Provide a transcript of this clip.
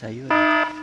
자유 예.